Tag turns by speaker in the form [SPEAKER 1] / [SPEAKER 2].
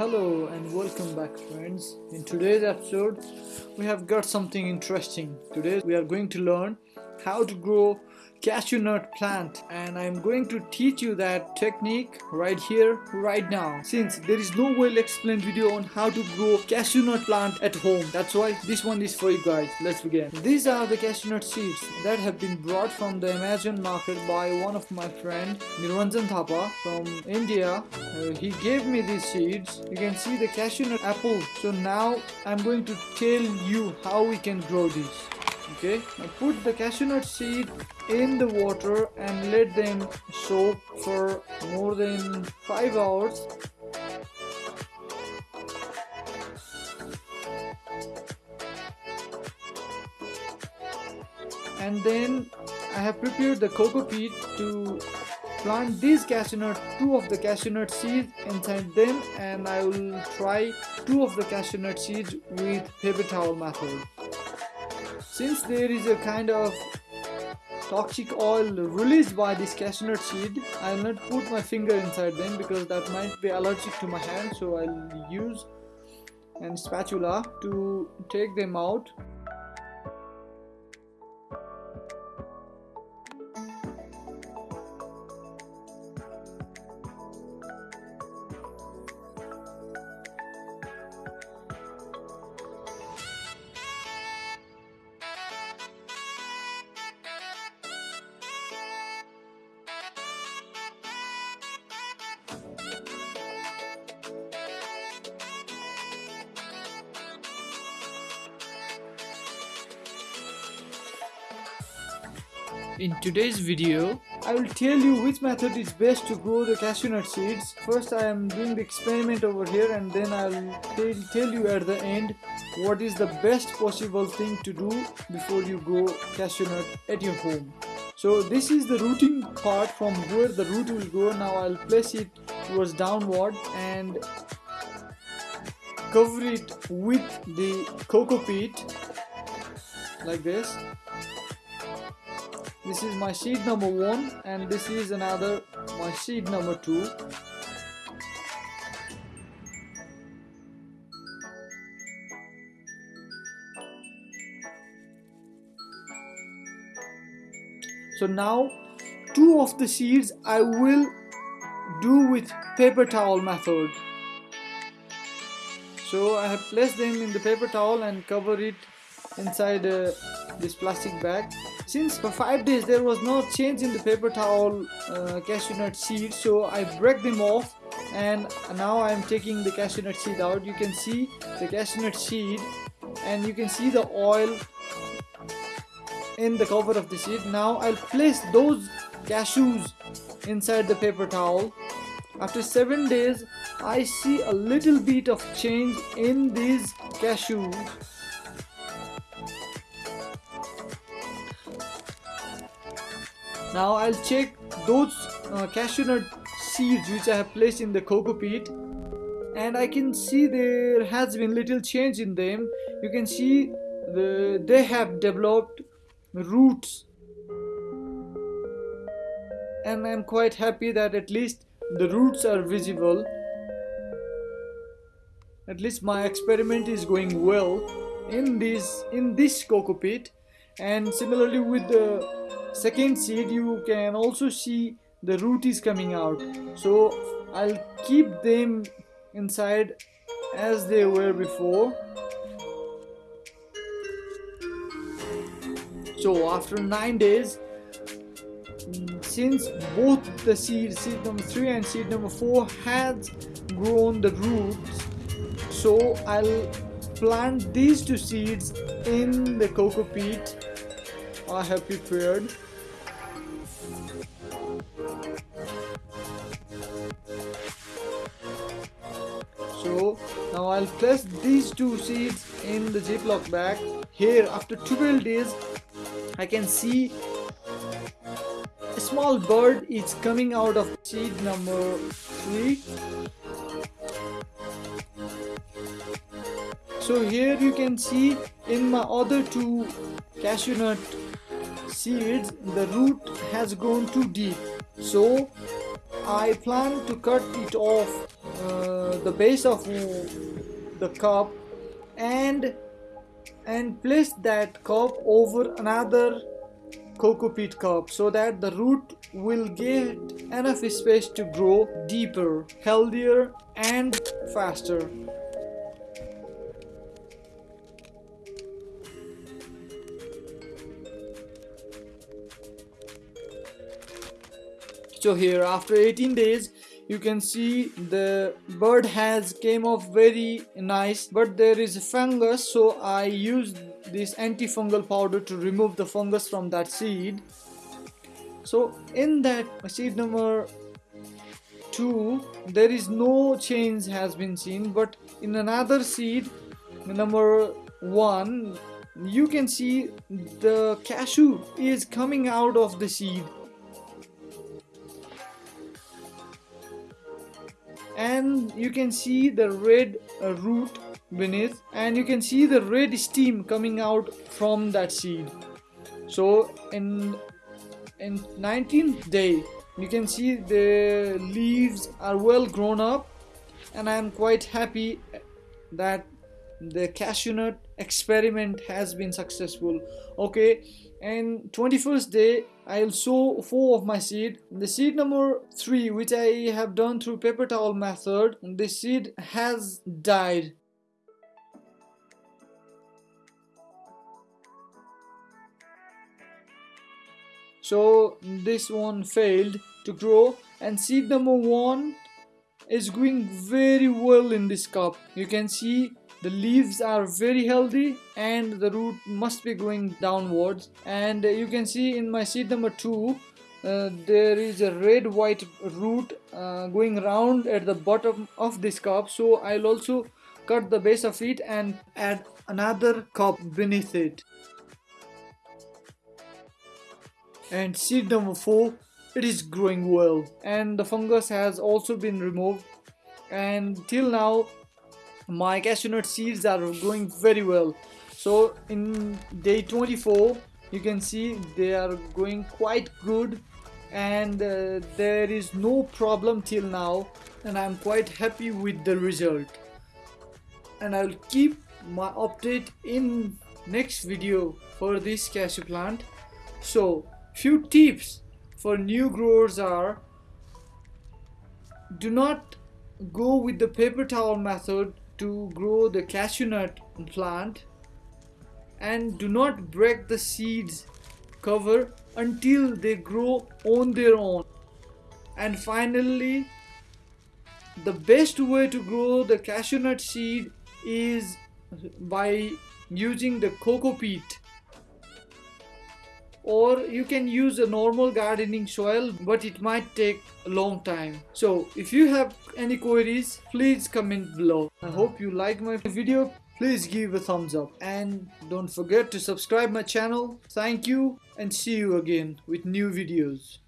[SPEAKER 1] Hello and welcome back friends. In today's episode we have got something interesting. Today we are going to learn how to grow cashew nut plant and I'm going to teach you that technique right here right now. Since there is no well explained video on how to grow cashew nut plant at home that's why this one is for you guys. Let's begin. These are the cashew nut seeds that have been brought from the Amazon market by one of my friend Nirvanjan Thapa from India. Uh, he gave me these seeds. You can see the cashew nut apple. So now I'm going to tell you how we can grow these okay now put the cashew nut seed in the water and let them soak for more than 5 hours and then I have prepared the coco peat to plant these cashew nut, two of the cashew nut seeds inside them and I will try two of the cashew nut seeds with paper towel method. Since there is a kind of toxic oil released by this cashew nut seed, I will not put my finger inside them because that might be allergic to my hand so I'll use a spatula to take them out In today's video, I will tell you which method is best to grow the cashew nut seeds. First I am doing the experiment over here and then I will tell, you at the end what is the best possible thing to do before you grow cashew nut at your home. So this is the rooting part from where the root will go. Now I'll place it towards downward and cover it with the coco peat like this this is my seed number one and this is another my seed number two. So now two of the seeds I will do with paper towel method. So I have placed them in the paper towel and cover it inside uh, this plastic bag since for 5 days there was no change in the paper towel uh, cashew nut seed so I break them off and now I'm taking the cashew nut seed out. You can see the cashew nut seed and you can see the oil in the cover of the seed. Now I'll place those cashews inside the paper towel. After 7 days I see a little bit of change in these cashews Now I'll check those uh, cashew nut seeds which I have placed in the coco peat and I can see there has been little change in them. You can see the they have developed roots and I'm quite happy that at least the roots are visible. At least my experiment is going well in this in this coco peat and similarly with the second seed you can also see the root is coming out. So I'll keep them inside as they were before. So after 9 days since both the seed seed number 3 and seed number 4 has grown the roots so I'll plant these two seeds in the coco peat I have prepared. So now I'll place these two seeds in the ziploc bag. Here after 12 days I can see a small bird is coming out of seed number 3 so here you can see in my other two cashew nut seeds the root has grown too deep so I plan to cut it off uh, the base of the cup and and place that cup over another coco peat cup so that the root will get enough space to grow deeper, healthier and faster. So here. After 18 days you can see the bird has came off very nice but there is a fungus so I used this antifungal powder to remove the fungus from that seed. So in that seed number 2 there is no change has been seen but in another seed number 1 you can see the cashew is coming out of the seed and you can see the red uh, root beneath and you can see the red steam coming out from that seed. So in in 19th day you can see the leaves are well grown up and I am quite happy that the cashew nut experiment has been successful okay? And 21st day I'll sow four of my seed. The seed number three which I have done through paper towel method the seed has died. So this one failed to grow and seed number one is going very well in this cup. You can see the leaves are very healthy and the root must be going downwards. And you can see in my seed number two uh, there is a red white root uh, going round at the bottom of this cup. So I'll also cut the base of it and add another cup beneath it. And seed number 4 it is growing well. And the fungus has also been removed. And till now my cashew nut seeds are growing very well. So in day 24 you can see they are going quite good and uh, there is no problem till now and I'm quite happy with the result. And I'll keep my update in next video for this cashew plant. So few tips for new growers are do not go with the paper towel method to grow the cashew nut plant and do not break the seeds cover until they grow on their own. And finally the best way to grow the cashew nut seed is by using the coco peat or you can use a normal gardening soil but it might take a long time. So if you have any queries please comment below. I hope you like my video. Please give a thumbs up. And don't forget to subscribe my channel. Thank you and see you again with new videos